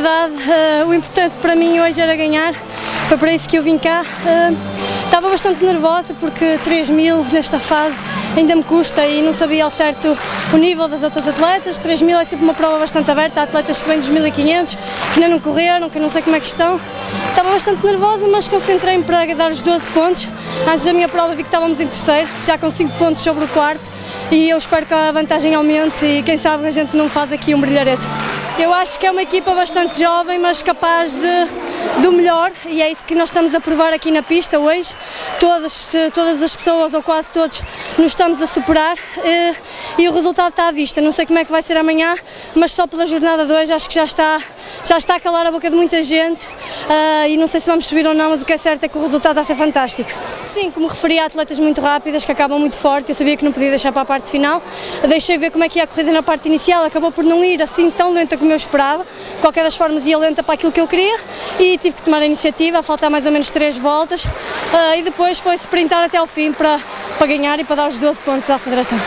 verdade, uh, o importante para mim hoje era ganhar, foi para isso que eu vim cá. Uh, estava bastante nervosa porque 3 mil nesta fase ainda me custa e não sabia ao certo o nível das outras atletas. 3 mil é sempre uma prova bastante aberta, há atletas que vêm dos 1500, que ainda não correram, que não sei como é que estão. Estava bastante nervosa, mas concentrei-me para dar os 12 pontos. Antes da minha prova vi que estávamos em terceiro, já com 5 pontos sobre o quarto e eu espero que a vantagem aumente e quem sabe a gente não faz aqui um brilharete. Eu acho que é uma equipa bastante jovem, mas capaz de, do melhor e é isso que nós estamos a provar aqui na pista hoje. Todas, todas as pessoas, ou quase todos, nos estamos a superar e, e o resultado está à vista. Não sei como é que vai ser amanhã, mas só pela jornada 2 acho que já está, já está a calar a boca de muita gente uh, e não sei se vamos subir ou não, mas o que é certo é que o resultado está a ser fantástico. Sim, como referi a atletas muito rápidas que acabam muito forte, eu sabia que não podia deixar para a parte final. Deixei ver como é que ia a corrida na parte inicial, acabou por não ir assim tão lenta como eu esperava. De qualquer das formas ia lenta para aquilo que eu queria e tive que tomar a iniciativa, a faltar mais ou menos três voltas uh, e depois foi sprintar até ao fim para, para ganhar e para dar os 12 pontos à Federação.